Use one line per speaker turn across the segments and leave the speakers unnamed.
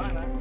来来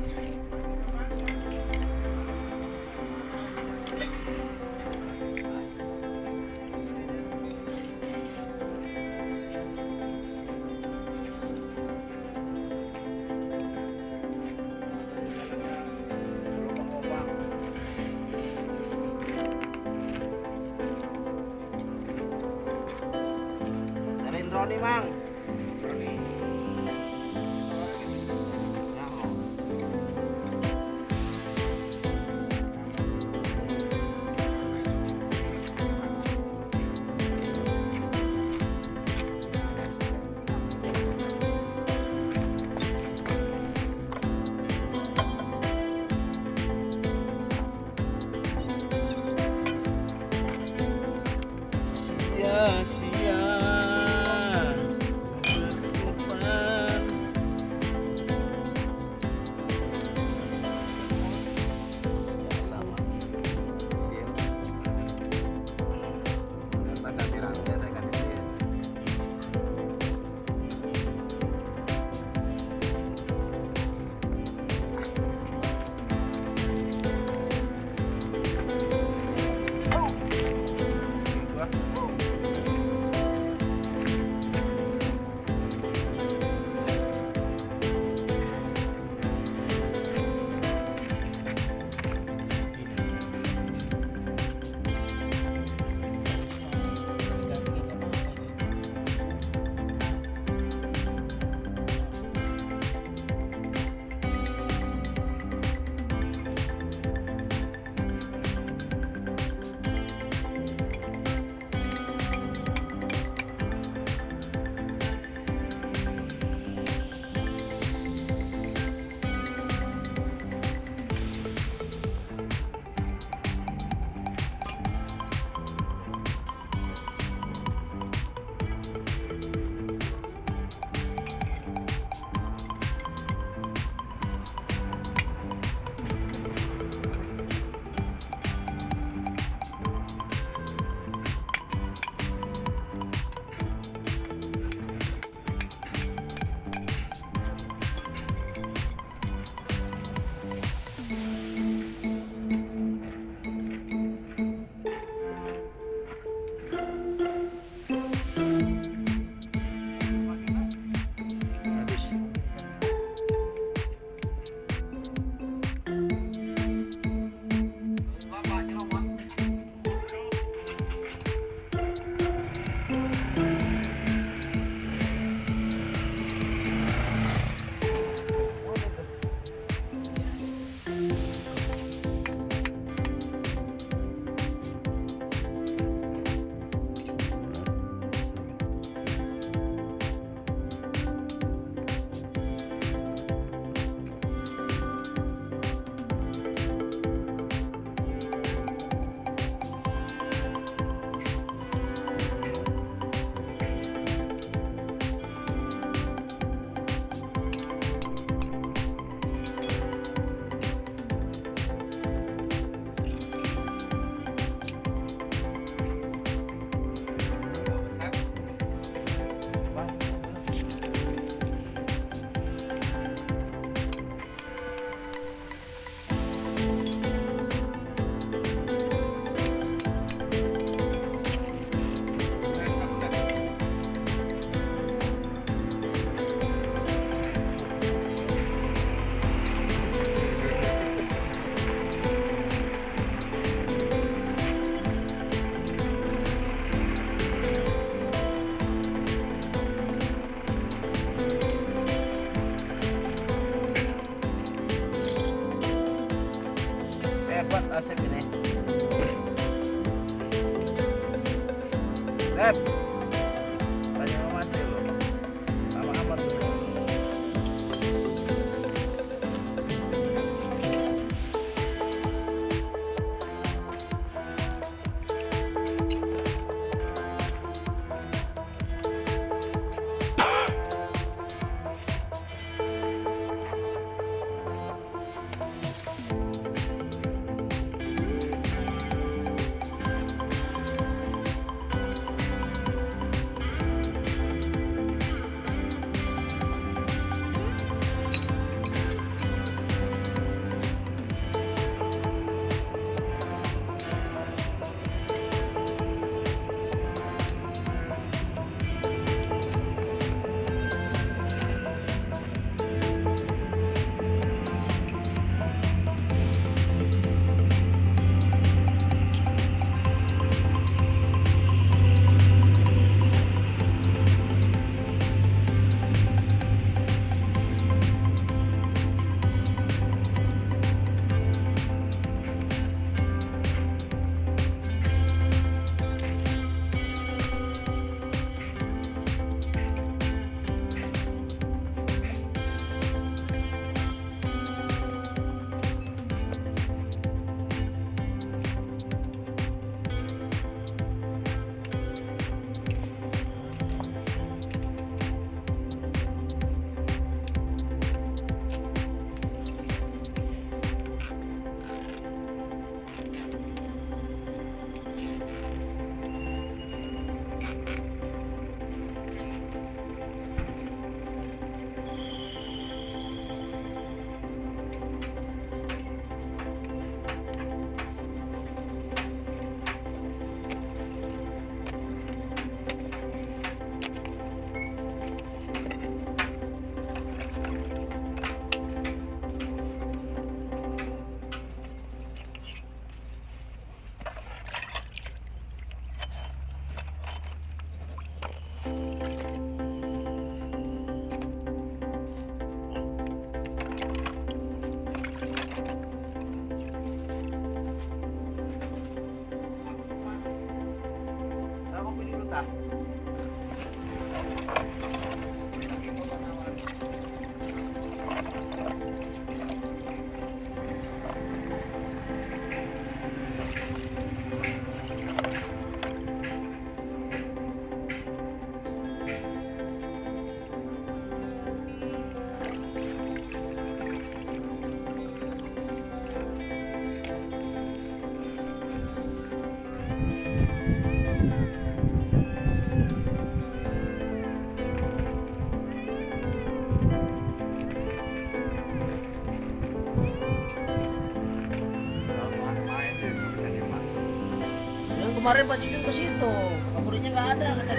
kemarin Pak Jujun ke situ. Kaburnya nggak ada kata